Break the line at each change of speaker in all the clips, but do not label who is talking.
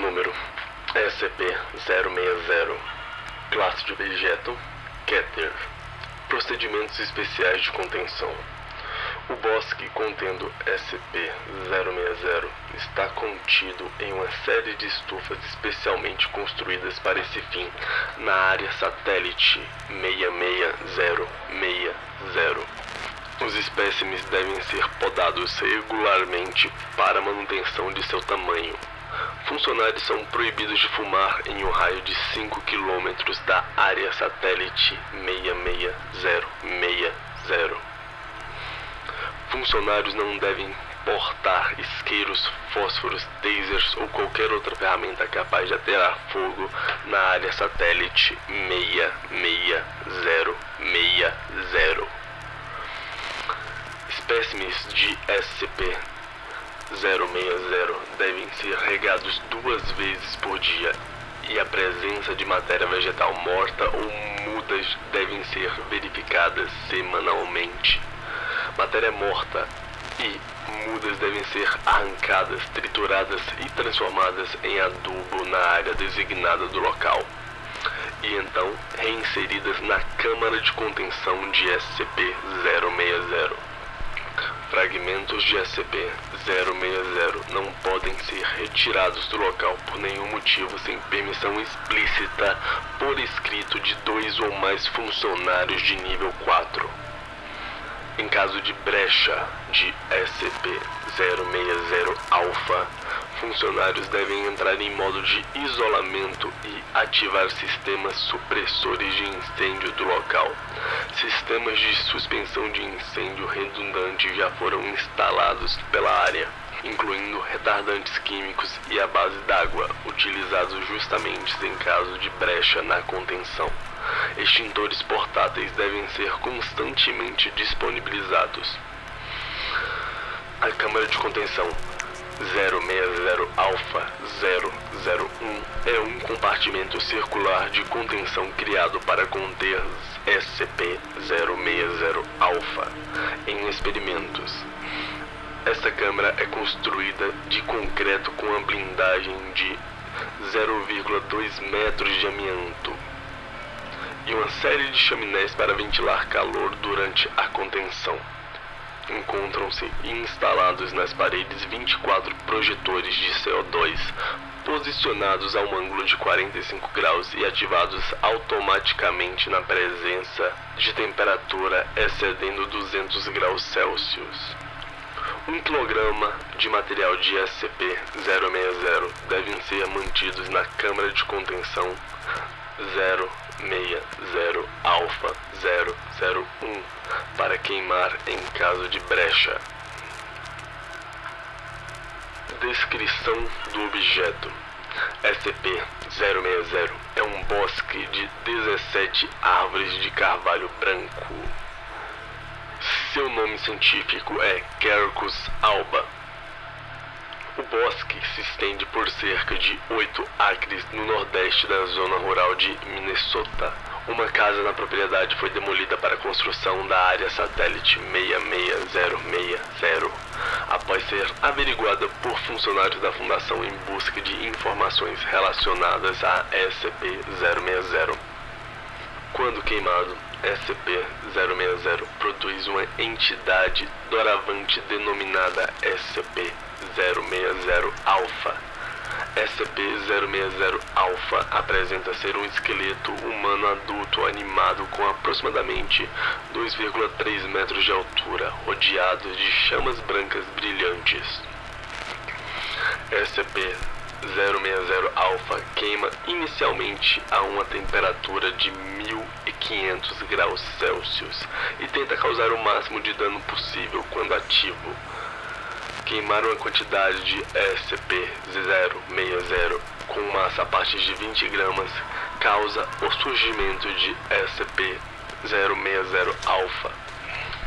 Número SCP-060 Classe de objeto Keter Procedimentos especiais de contenção o bosque contendo SCP-060 está contido em uma série de estufas especialmente construídas para esse fim na área satélite 66060. Os espécimes devem ser podados regularmente para manutenção de seu tamanho. Funcionários são proibidos de fumar em um raio de 5 km da área satélite 66060. Funcionários não devem portar isqueiros, fósforos, tasers ou qualquer outra ferramenta capaz de aterar fogo na área satélite 66060. Espécimes de SCP-060 devem ser regados duas vezes por dia e a presença de matéria vegetal morta ou mudas devem ser verificadas semanalmente matéria morta e mudas devem ser arrancadas, trituradas e transformadas em adubo na área designada do local. E então reinseridas na câmara de contenção de SCP-060. Fragmentos de SCP-060 não podem ser retirados do local por nenhum motivo sem permissão explícita por escrito de dois ou mais funcionários de nível 4. Em caso de brecha de SCP-060-alfa, funcionários devem entrar em modo de isolamento e ativar sistemas supressores de incêndio do local. Sistemas de suspensão de incêndio redundante já foram instalados pela área, incluindo retardantes químicos e a base d'água, utilizados justamente em caso de brecha na contenção. Extintores portáteis devem ser constantemente disponibilizados. A câmara de contenção 060 Alpha 001 é um compartimento circular de contenção criado para conter SCP-060 Alpha em experimentos. Esta câmara é construída de concreto com a blindagem de 0,2 metros de amianto e uma série de chaminés para ventilar calor durante a contenção. Encontram-se instalados nas paredes 24 projetores de CO2 posicionados a um ângulo de 45 graus e ativados automaticamente na presença de temperatura excedendo 200 graus Celsius. Um quilograma de material de SCP-060 devem ser mantidos na câmara de contenção 060 Alpha 001 para queimar em caso de brecha. Descrição do objeto SCP-060 é um bosque de 17 árvores de carvalho branco. Seu nome científico é Quercus alba o bosque se estende por cerca de 8 acres no nordeste da zona rural de Minnesota. Uma casa na propriedade foi demolida para a construção da área satélite 66060, após ser averiguada por funcionários da fundação em busca de informações relacionadas a SCP-060. Quando queimado, SCP-060 produz uma entidade doravante denominada SCP 060 Alpha. SCP-060 Alpha apresenta ser um esqueleto humano adulto animado com aproximadamente 2,3 metros de altura, rodeado de chamas brancas brilhantes. SCP-060 Alpha queima inicialmente a uma temperatura de 1500 graus Celsius e tenta causar o máximo de dano possível quando ativo queimar uma quantidade de SCP-060 com massa a partir de 20 gramas causa o surgimento de SCP-060-alfa.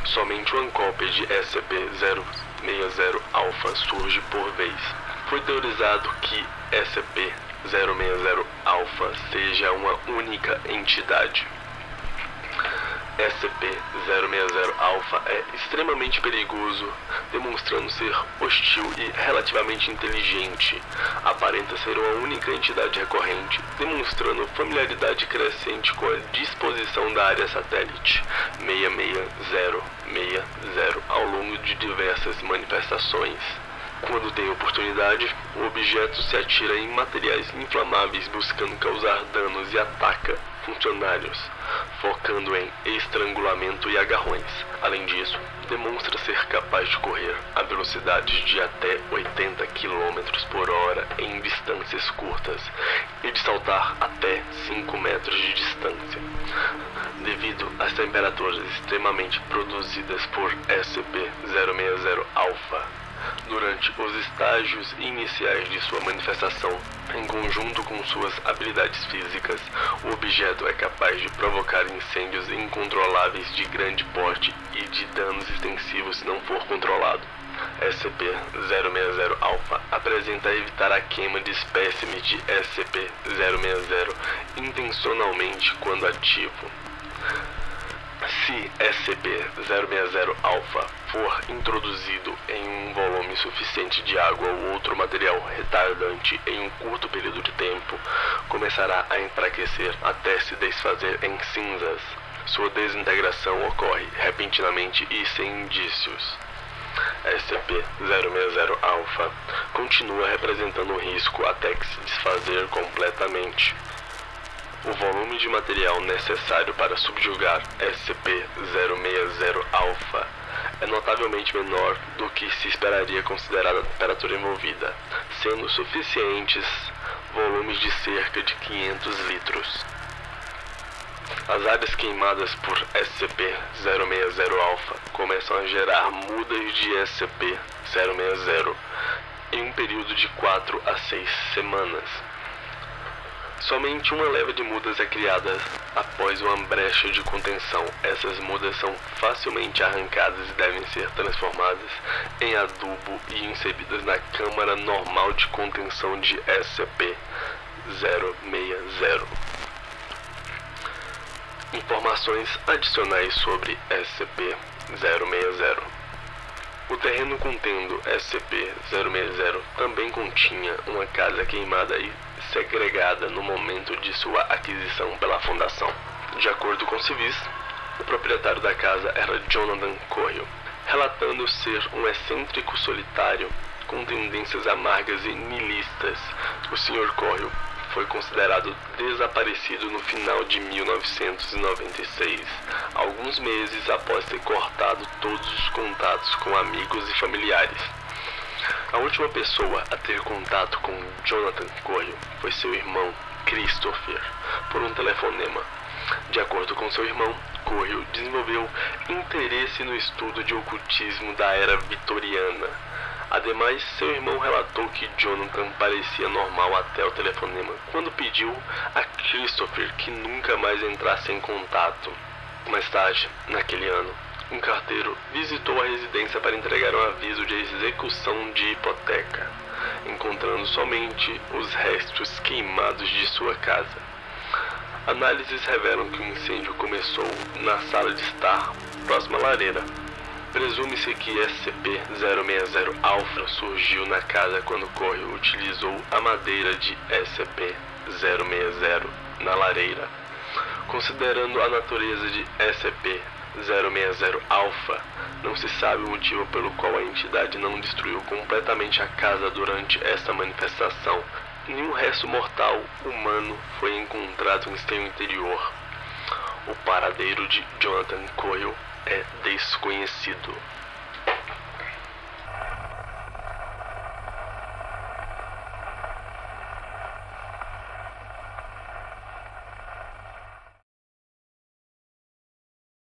Somente uma cópia de SCP-060-alfa surge por vez. Foi teorizado que SCP-060-alfa seja uma única entidade. SCP-060 Alpha é extremamente perigoso, demonstrando ser hostil e relativamente inteligente. Aparenta ser uma única entidade recorrente, demonstrando familiaridade crescente com a disposição da área satélite 66060 ao longo de diversas manifestações. Quando tem oportunidade, o objeto se atira em materiais inflamáveis buscando causar danos e ataca funcionários, focando em estrangulamento e agarrões. Além disso, demonstra ser capaz de correr a velocidades de até 80 km por hora em distâncias curtas e de saltar até 5 metros de distância. Devido às temperaturas extremamente produzidas por SCP-060 Alpha, durante os estágios iniciais de sua manifestação, em conjunto com suas habilidades físicas, o objeto é capaz de provocar incêndios incontroláveis de grande porte e de danos extensivos se não for controlado. SCP-060 Alpha apresenta evitar a queima de espécimes de SCP-060 intencionalmente quando ativo. Se SCP-060 Alpha for introduzido em um volume suficiente de água ou outro material retardante em um curto período de tempo, começará a enfraquecer até se desfazer em cinzas. Sua desintegração ocorre repentinamente e sem indícios. SCP-060 Alpha continua representando risco até que se desfazer completamente. O volume de material necessário para subjugar SCP-060 Alpha é notavelmente menor do que se esperaria considerada a temperatura envolvida, sendo suficientes volumes de cerca de 500 litros. As áreas queimadas por SCP-060 Alpha começam a gerar mudas de SCP-060 em um período de 4 a 6 semanas. Somente uma leva de mudas é criada após uma brecha de contenção. Essas mudas são facilmente arrancadas e devem ser transformadas em adubo e inseridas na câmara normal de contenção de SCP-060. Informações adicionais sobre SCP-060 o terreno contendo SCP-060 também continha uma casa queimada e segregada no momento de sua aquisição pela Fundação. De acordo com civis, o proprietário da casa era Jonathan Coyle, relatando ser um excêntrico solitário com tendências amargas e nilistas. O Sr. Coyle foi considerado desaparecido no final de 1996, alguns meses após ter cortado todos os contatos com amigos e familiares. A última pessoa a ter contato com Jonathan Coelho foi seu irmão Christopher por um telefonema. De acordo com seu irmão, Coelho desenvolveu interesse no estudo de ocultismo da era vitoriana. Ademais, seu irmão relatou que Jonathan parecia normal até o telefonema, quando pediu a Christopher que nunca mais entrasse em contato. Mais tarde, naquele ano, um carteiro visitou a residência para entregar um aviso de execução de hipoteca, encontrando somente os restos queimados de sua casa. Análises revelam que o incêndio começou na sala de estar, próxima à lareira. Presume-se que SCP-060 Alpha surgiu na casa quando Corre utilizou a madeira de SCP-060 na lareira. Considerando a natureza de SCP 060 Alpha, não se sabe o motivo pelo qual a entidade não destruiu completamente a casa durante esta manifestação. Nenhum resto mortal humano foi encontrado em seu interior. O paradeiro de Jonathan Coyle é desconhecido.